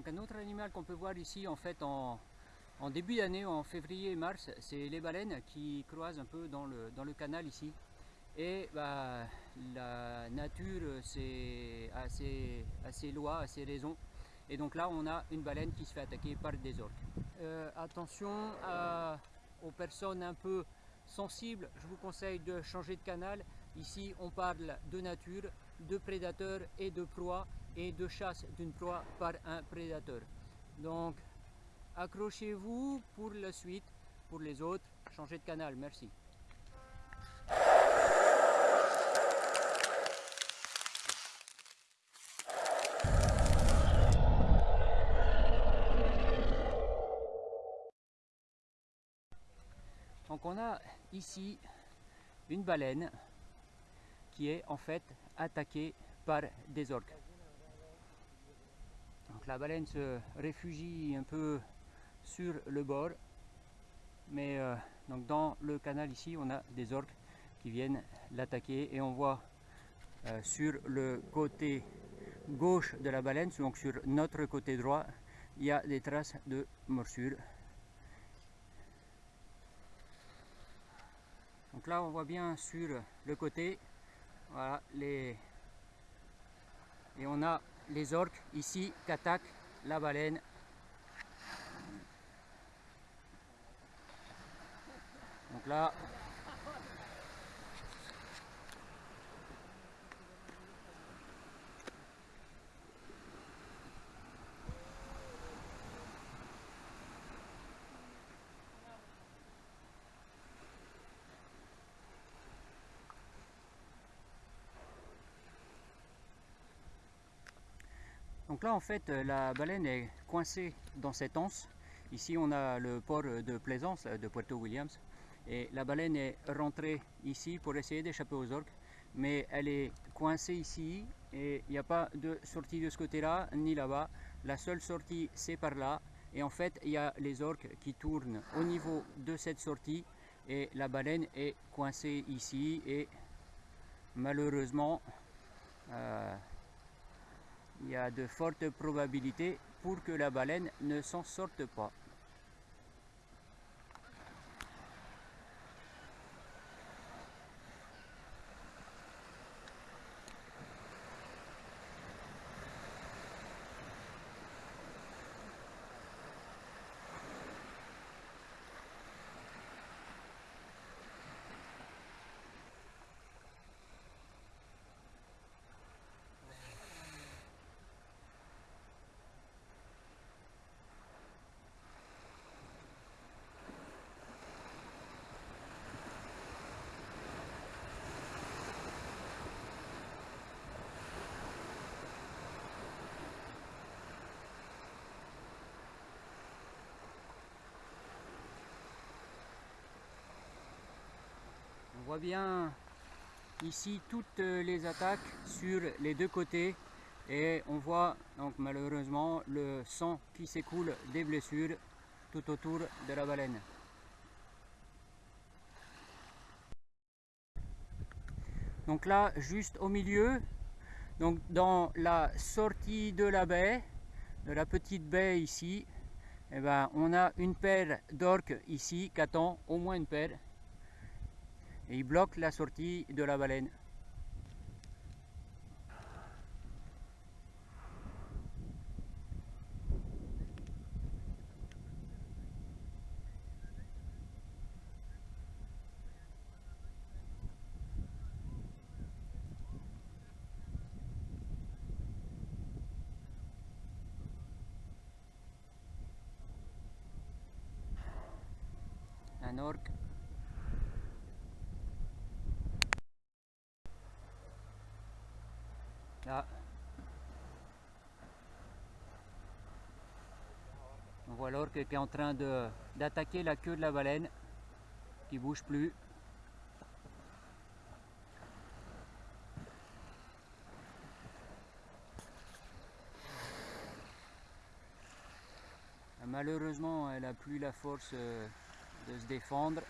Donc un autre animal qu'on peut voir ici en fait en, début d'année, en février et mars, c'est les baleines qui croisent un peu dans le, canal ici. Et bah, la nature, c'est assez, assez loi, assez raison. Et donc là, on a une baleine qui se fait attaquer par des orques. Euh, attention aux personnes un peu sensibles, je vous conseille de changer de canal. Ici, on parle de nature, de prédateurs et de proie et de chasse d'une proie par un prédateur. Donc, accrochez-vous pour la suite. Pour les autres, changez de canal. Merci. Donc on a ici une baleine qui est en fait attaquée par des orques. La baleine se réfugie un peu sur le bord, mais euh, donc dans le canal ici on a des orques qui viennent l'attaquer et on voit euh, sur le côté gauche de la baleine, donc sur notre côté droit, il y a des traces de morsure. Donc là on voit bien sur le côté, voilà les et on a les orques ici qui attaquent la baleine. Donc là, Donc là en fait euh, la baleine est coincée dans cette anse. Ici on a le port de plaisance de Puerto Williams et la baleine est rentrée ici pour essayer d'échapper aux orques mais elle est coincée ici et il n'y a pas de sortie de ce côté là ni là-bas. La seule sortie c'est par là et en fait il y a les orques qui tournent au niveau de cette sortie et la baleine est coincée ici et malheureusement euh, il y a de fortes probabilités pour que la baleine ne s'en sorte pas. Voit bien ici toutes les attaques sur les deux côtés et on voit donc malheureusement le sang qui s'écoule des blessures tout autour de la baleine. Donc là, juste au milieu, donc dans la sortie de la baie, de la petite baie ici, eh ben, on a une paire d'orques ici qui attend au moins une paire et il bloque la sortie de la baleine. Un orque On voit l'orque qui est en train d'attaquer la queue de la baleine, qui bouge plus. Malheureusement, elle n'a plus la force euh, de se défendre.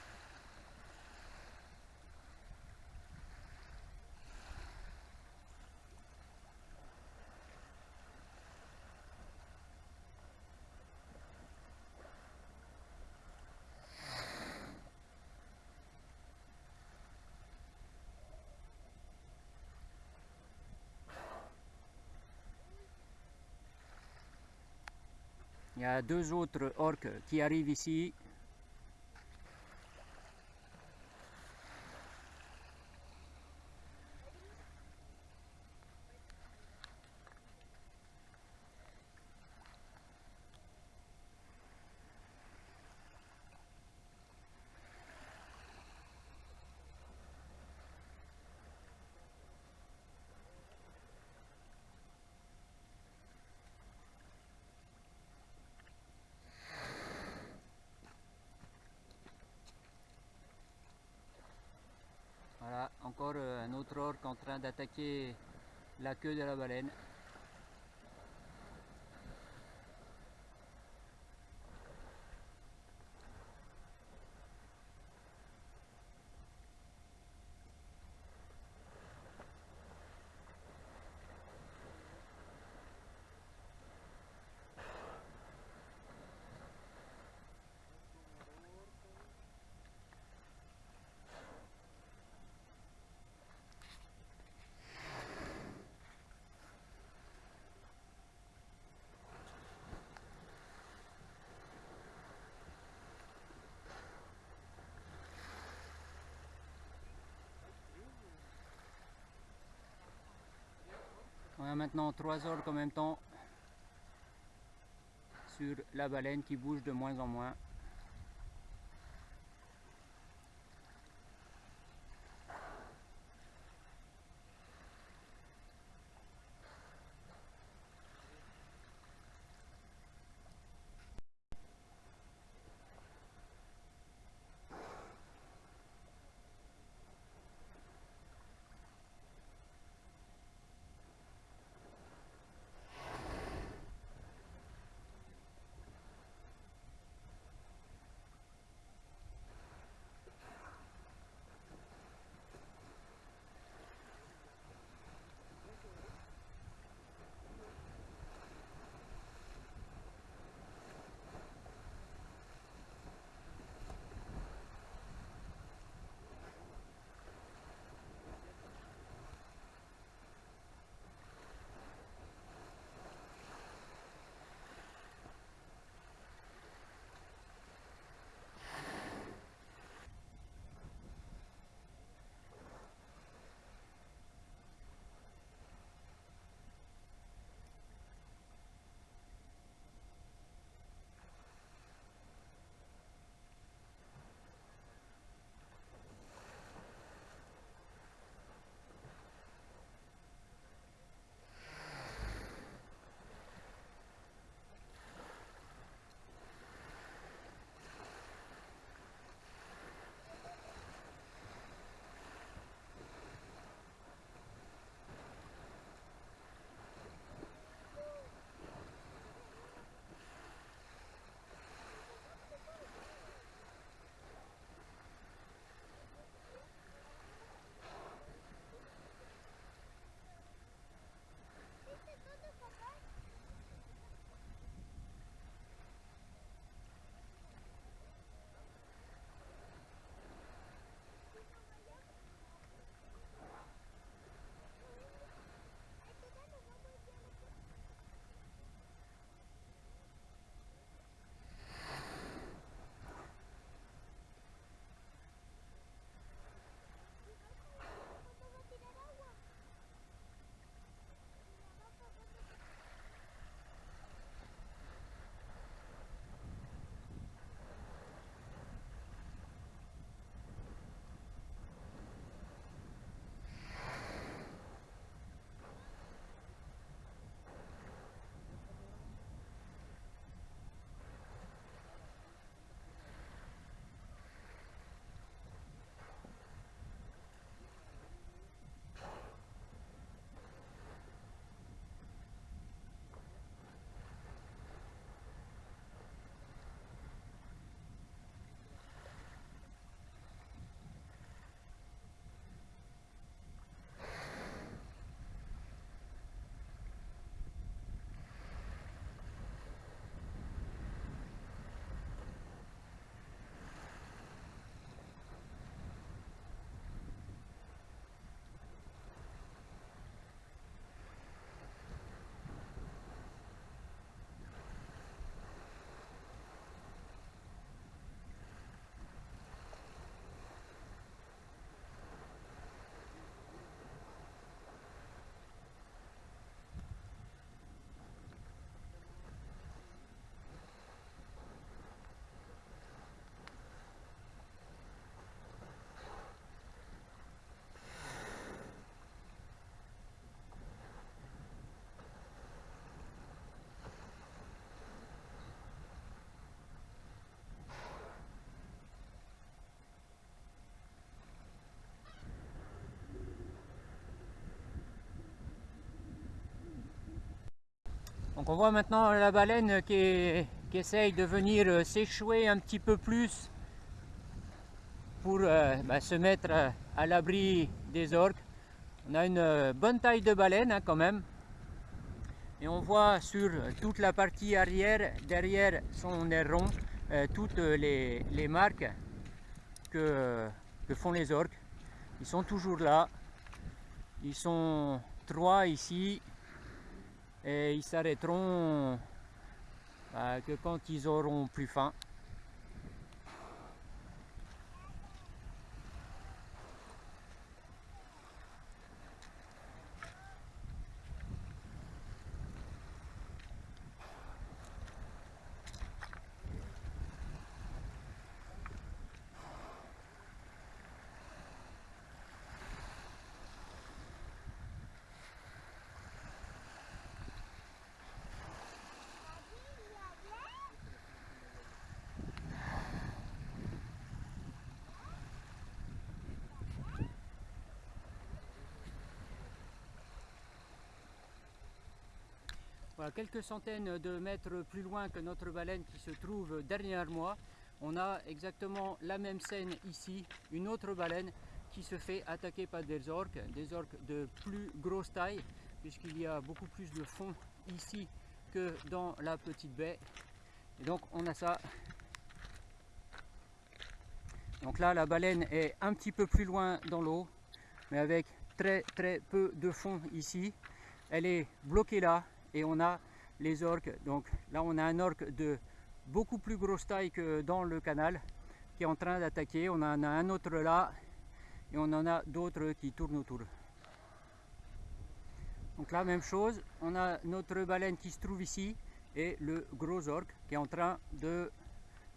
Il y a deux autres orques qui arrivent ici. Voilà, encore euh, un autre orque en train d'attaquer la queue de la baleine. A maintenant trois orques en même temps sur la baleine qui bouge de moins en moins. On voit maintenant la baleine qui, essaye de venir euh, s'échouer un petit peu plus pour euh, bah, se mettre à l'abri des orques. On a une bonne taille de baleine hein, quand même. Et on voit sur toute la partie arrière, derrière son aileron, toutes les, marques que, que font les orques. Ils sont toujours là. Ils sont trois ici et ils s'arrêteront bah, que quand ils auront plus faim. Quelques centaines de mètres plus loin que notre baleine qui se trouve derrière moi, on a exactement la même scène ici, une autre baleine qui se fait attaquer par des orques, des orques de plus grosse taille, puisqu'il y a beaucoup plus de fond ici que dans la petite baie. Et donc on a ça. Donc là la baleine est un petit peu plus loin dans l'eau, mais avec très très peu de fond ici. Elle est bloquée là, et on a les orques. Donc là on a un orque de beaucoup plus grosse taille que dans le canal qui est en train d'attaquer. On en a un autre là et on en a d'autres qui tournent autour. Donc là même chose, on a notre baleine qui se trouve ici et le gros orque qui est en train de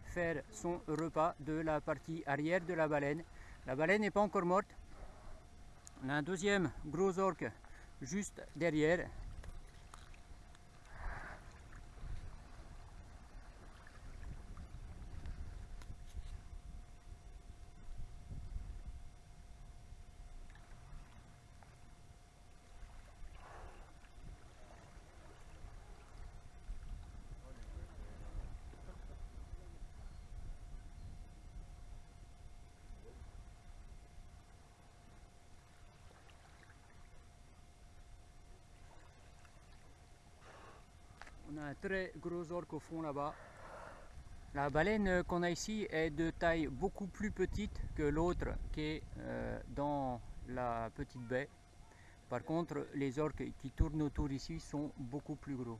faire son repas de la partie arrière de la baleine. La baleine n'est pas encore morte. On a un deuxième gros orque juste derrière un très gros orque au fond là-bas. La baleine qu'on a ici est de taille beaucoup plus petite que l'autre qui est euh, dans la petite baie. Par contre, les orques qui tournent autour ici sont beaucoup plus gros.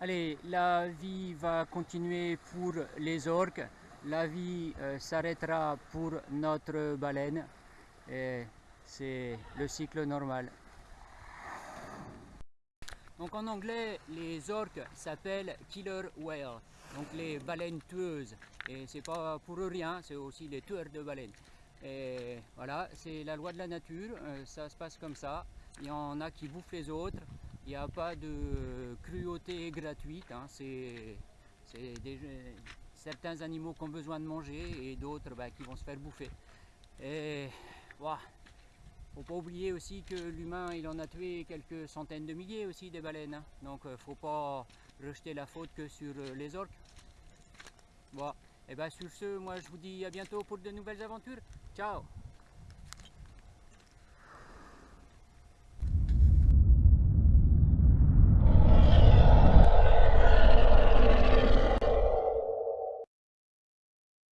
Allez, la vie va continuer pour les orques. La vie euh, s'arrêtera pour notre baleine. C'est le cycle normal. Donc en anglais, les orques s'appellent killer whale, donc les baleines tueuses. Et c'est pas pour rien, c'est aussi les tueurs de baleines. Et voilà, c'est la loi de la nature, euh, ça se passe comme ça. Il y en a qui bouffent les autres, il n'y a pas de cruauté gratuite. Hein. C'est certains animaux qui ont besoin de manger et d'autres bah, qui vont se faire bouffer. Et voilà faut pas oublier aussi que l'humain il en a tué quelques centaines de milliers aussi des baleines. Hein. Donc euh, faut pas rejeter la faute que sur euh, les orques. Bon, et bien sur ce, moi je vous dis à bientôt pour de nouvelles aventures. Ciao